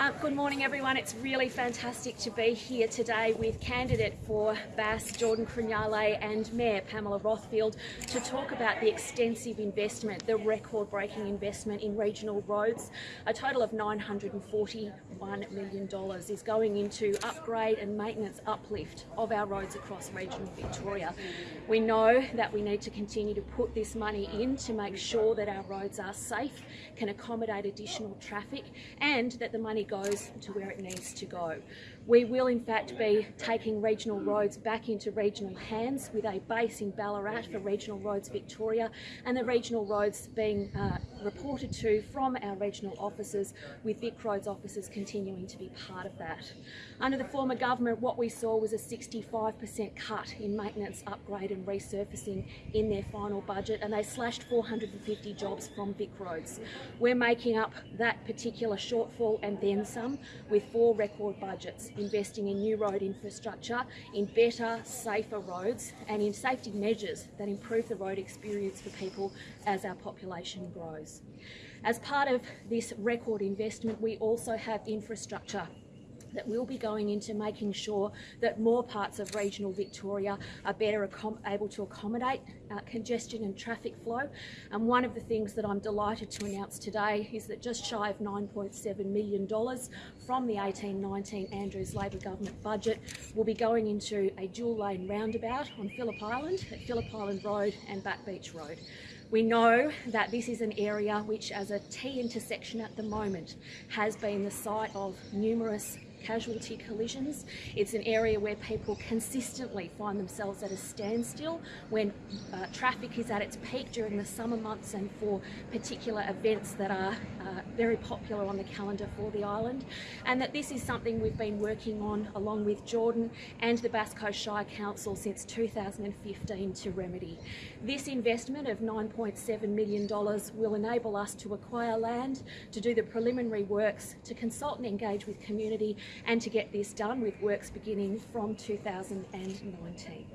Uh, good morning, everyone. It's really fantastic to be here today with candidate for Bass, Jordan Crugnale, and Mayor Pamela Rothfield to talk about the extensive investment, the record-breaking investment in regional roads. A total of $941 million is going into upgrade and maintenance uplift of our roads across regional Victoria. We know that we need to continue to put this money in to make sure that our roads are safe, can accommodate additional traffic, and that the money goes to where it needs to go. We will in fact be taking regional roads back into regional hands with a base in Ballarat for Regional Roads Victoria and the regional roads being uh, reported to from our regional offices with Vic Roads officers continuing to be part of that. Under the former government what we saw was a 65% cut in maintenance, upgrade and resurfacing in their final budget and they slashed 450 jobs from Vic Roads. We're making up that particular shortfall and then some with four record budgets investing in new road infrastructure, in better, safer roads and in safety measures that improve the road experience for people as our population grows. As part of this record investment, we also have infrastructure that will be going into making sure that more parts of regional Victoria are better able to accommodate uh, congestion and traffic flow. And one of the things that I'm delighted to announce today is that just shy of $9.7 million from the 18-19 Andrews Labor government budget will be going into a dual lane roundabout on Phillip Island, at Phillip Island Road and Back Beach Road. We know that this is an area which as a T intersection at the moment has been the site of numerous casualty collisions. It's an area where people consistently find themselves at a standstill when uh, traffic is at its peak during the summer months and for particular events that are uh, very popular on the calendar for the island. And that this is something we've been working on along with Jordan and the Bass Coast Shire Council since 2015 to remedy. This investment of $9.7 million will enable us to acquire land, to do the preliminary works, to consult and engage with community and to get this done with works beginning from 2019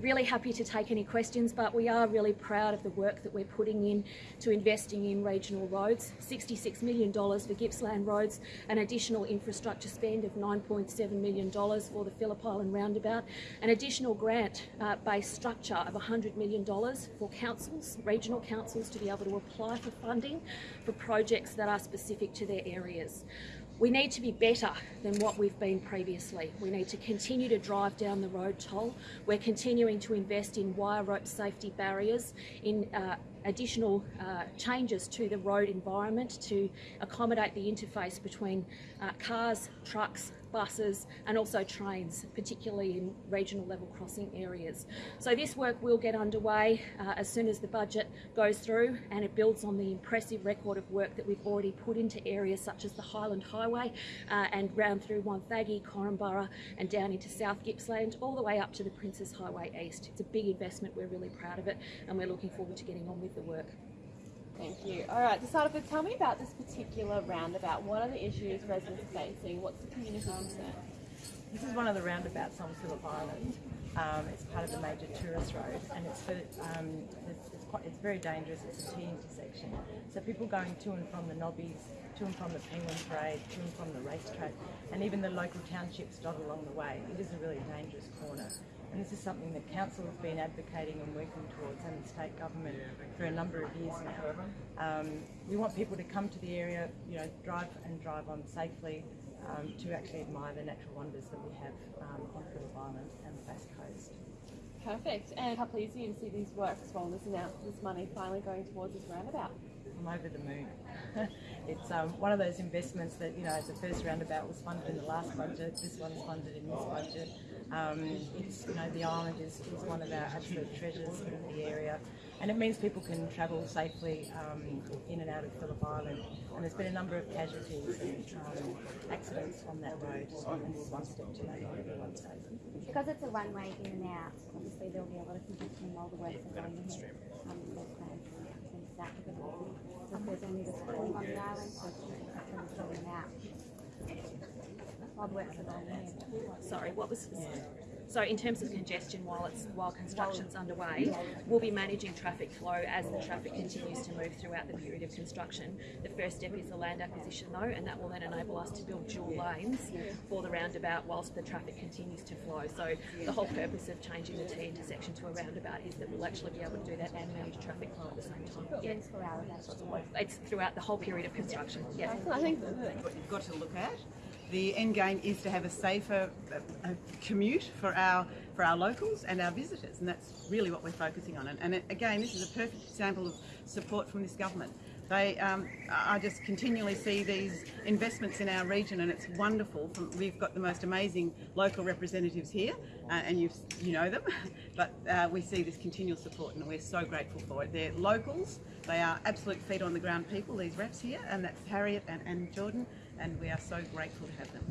really happy to take any questions, but we are really proud of the work that we're putting in to investing in regional roads. $66 million for Gippsland roads, an additional infrastructure spend of $9.7 million for the Phillip Island roundabout, an additional grant-based uh, structure of $100 million for councils, regional councils, to be able to apply for funding for projects that are specific to their areas. We need to be better than what we've been previously. We need to continue to drive down the road toll. We're continuing to invest in wire rope safety barriers, in uh, additional uh, changes to the road environment to accommodate the interface between uh, cars, trucks, buses and also trains, particularly in regional level crossing areas. So this work will get underway uh, as soon as the budget goes through and it builds on the impressive record of work that we've already put into areas such as the Highland Highway uh, and round through Wonthaggi, Korumburra and down into South Gippsland all the way up to the Princes Highway East. It's a big investment, we're really proud of it and we're looking forward to getting on with the work. Thank you. All right, to start off with, tell me about this particular roundabout. What are the issues residents are facing? What's the community concern? This is one of the roundabouts on Phillip Island. Um, it's part of the major tourist road and it's, for, um, it's, it's, quite, it's very dangerous. It's a T intersection. So people going to and from the Nobbies, to and from the Penguin Parade, to and from the racetrack, and even the local townships dot along the way. It is a really dangerous corner. And this is something that council has been advocating and working towards and the state government for a number of years now. Um, we want people to come to the area, you know, drive and drive on safely um, to actually admire the natural wonders that we have um, on Phillip Island and the Bass Coast. Perfect. And a couple of years ago, you see these works well, this announced this money finally going towards this roundabout. I'm over the moon. it's um, one of those investments that, you know, the first roundabout was funded in the last budget, this one's funded in this budget. Um, it's, you know, the island is, is one of our absolute treasures in the area and it means people can travel safely um, in and out of Phillip Island. And there's been a number of casualties and um, accidents on that road, and this one step to make everyone safe. Because it's a one-way in and out, obviously there'll be a lot of congestion while the works are going ahead. Um, to that so if there's only this calling on the island, so it's just going out. While the works are going ahead. Sorry, what was? Yeah. So in terms of congestion while it's while construction's underway, we'll be managing traffic flow as the traffic continues to move throughout the period of construction. The first step is the land acquisition though, and that will then enable us to build dual lanes for the roundabout whilst the traffic continues to flow. So the whole purpose of changing the T intersection to a roundabout is that we'll actually be able to do that and manage traffic flow at the same time. Yeah. 24. It's throughout the whole period of construction. Yeah. I think what you've got to look at. The end game is to have a safer uh, commute for our for our locals and our visitors, and that's really what we're focusing on. And, and it, again, this is a perfect example of support from this government. They, um, I just continually see these investments in our region, and it's wonderful. We've got the most amazing local representatives here, uh, and you you know them, but uh, we see this continual support, and we're so grateful for it. They're locals. They are absolute feet on the ground people. These reps here, and that's Harriet and, and Jordan, and we are so grateful to have them.